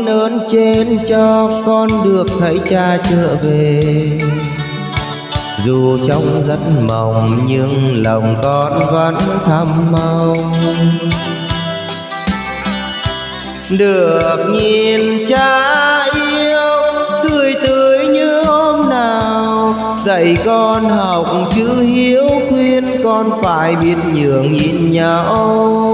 Con ơn trên cho con được thấy cha trở về. Dù trong rất mong nhưng lòng con vẫn thầm mong. Được nhìn cha yêu tươi tươi như hôm nào. Dạy con học chữ hiếu khuyên, con phải biết nhường nhìn nhau.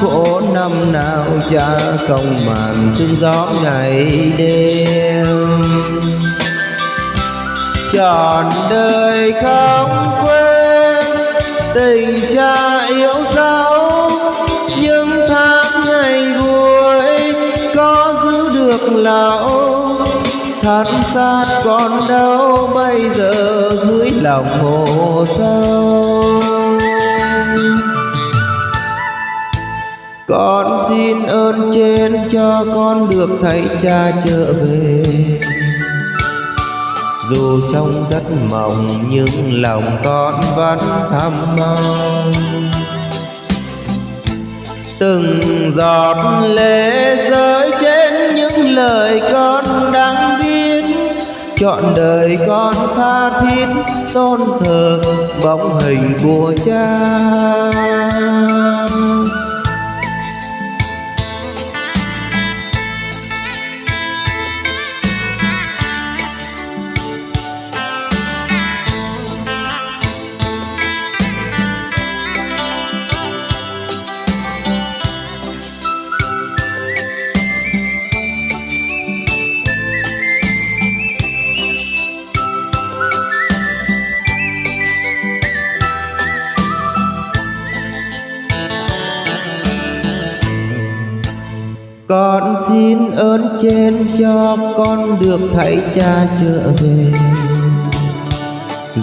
Khổ năm nào cha không màn sương gió ngày đêm. Trọn đời không quên tình cha yêu dấu, những tháng ngày vui có giữ được lão. Thật sát còn đâu bây giờ dưới lòng hồ sâu con xin ơn trên cho con được thấy cha trở về. Dù trong rất mong nhưng lòng con vẫn thầm mong. Từng giọt lệ rơi trên những lời con đang viết. Chọn đời con tha thiết, tôn thờ bóng hình của cha. Xin ơn trên cho con được thấy cha trở về.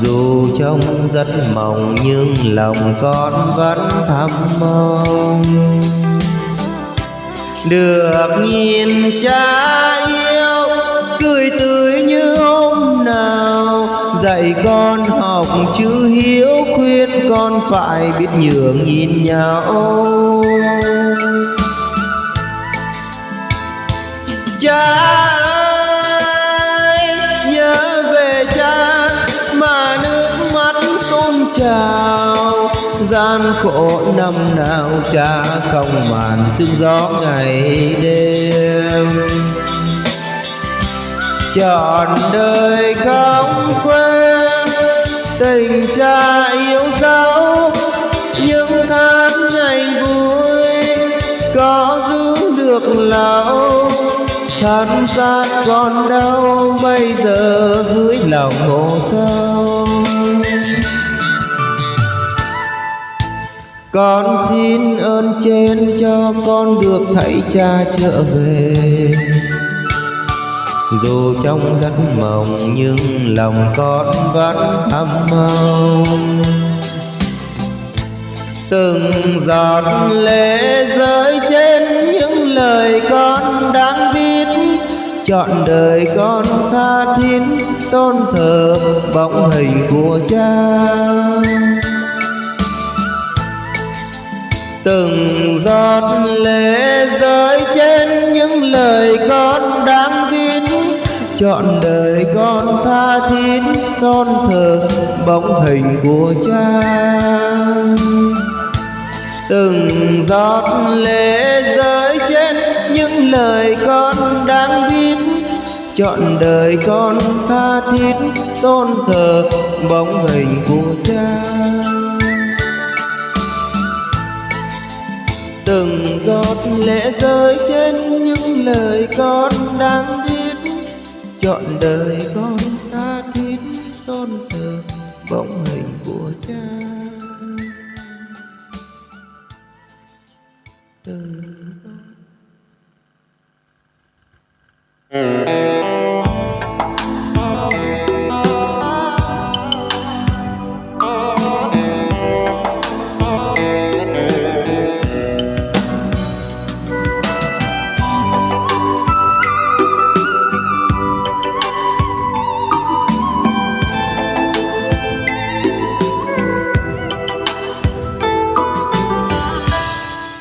Dù trong rất mong nhưng lòng con vẫn thầm mong. Được nhìn cha yêu, cười tươi như hôm nào. Dạy con học chữ hiếu khuyên, con phải biết nhường nhìn nhau. Cha ơi nhớ về cha mà nước mắt tôn trào. Gian khổ năm nào cha không màn sương gió ngày đêm. Trọn đời không thân xác còn đâu bây giờ dưới lòng hồ sâu. Con xin ơn trên cho con được thấy cha trở về. Dù trong giấc mộng nhưng lòng con vẫn thầm mong từng giọt lệ rơi trên chọn đời con tha thiết, tôn thờ bóng hình của cha. Từng giọt lệ rơi trên những lời con đáng tin chọn đời con tha thiết, tôn thờ bóng hình của cha. Từng giọt lệ rơi trên những lời con đáng tin chọn đời con tha thiết, tôn thờ bóng hình của cha. Từng giọt lệ rơi trên những lời con đang viết. Chọn đời con tha thiết, tôn thờ bóng hình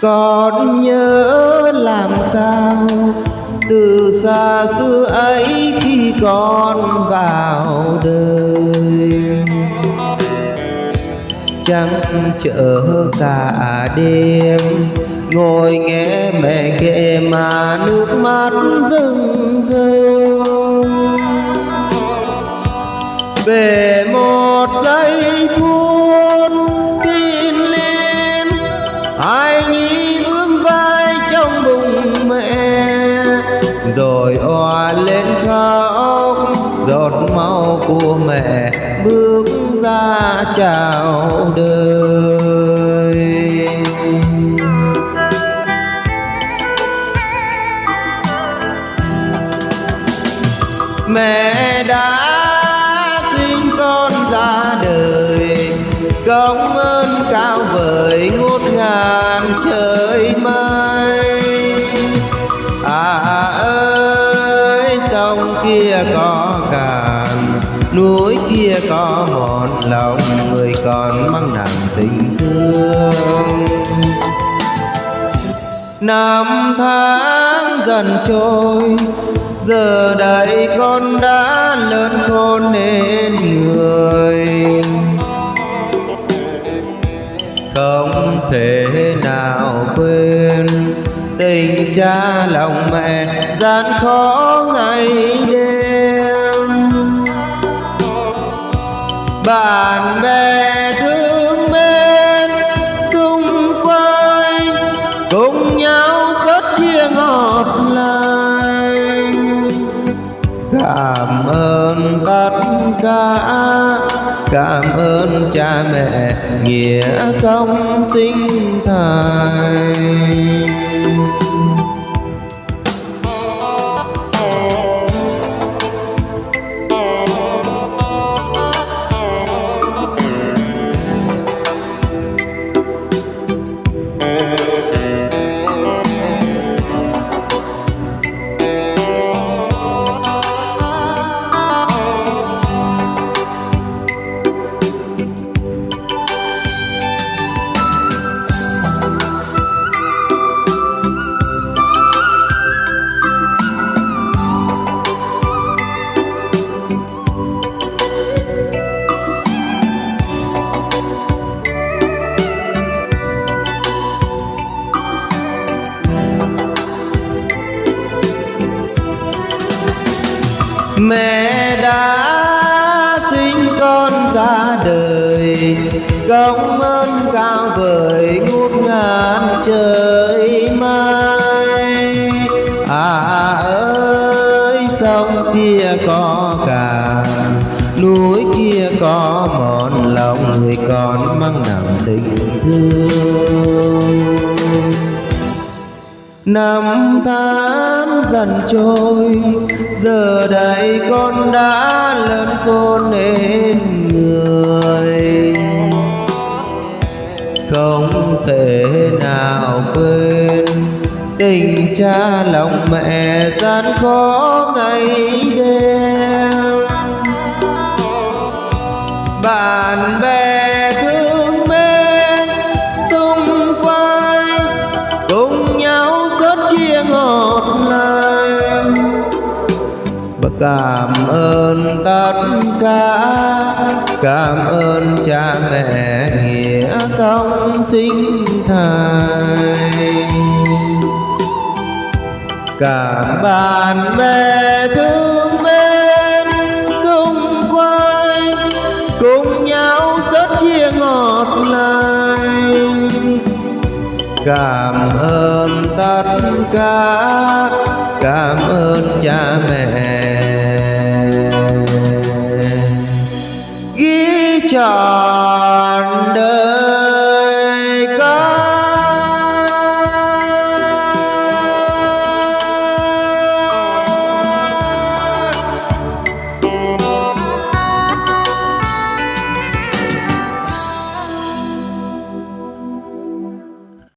còn nhớ làm sao? Từ xa xưa ấy khi con vào đời. Trắng chở cả đêm, ngồi nghe mẹ kể mà nước mắt rưng rưng về một giây phút lên khóc giọt máu của mẹ bước ra chào đời. Mẹ đã sinh con ra đời, công ơn cao vời ngút ngàn trời. Kia có cạn núi kia có một lòng, người còn mang nặng tình thương. Năm tháng dần trôi, giờ đây con đã lớn khôn nên người. Không thể nào quên tình cha lòng mẹ gian khó ngày đêm. Bạn bè thương mến xung quanh, cùng nhau rất chia ngọt lành. Cảm ơn tất cả cảm ơn cha mẹ, nghĩa công sinh thành. Mẹ đã sinh con ra đời công ơn cao vời ngút ngàn trời mây à ơi, sông kia có càng núi kia có mòn, lòng người còn mang nặng tình thương. Năm tháng dần trôi, Giờ đây con đã lớn con nên người. Không thể nào quên Tình cha lòng mẹ gian khó ngày đêm. Bạn bè cảm ơn tất cả. Cảm ơn cha mẹ nghĩa công sinh thầy, cảm bạn bè thương mến xung quanh cùng nhau rất chia ngọt lành. Cảm ơn tất cả. 家。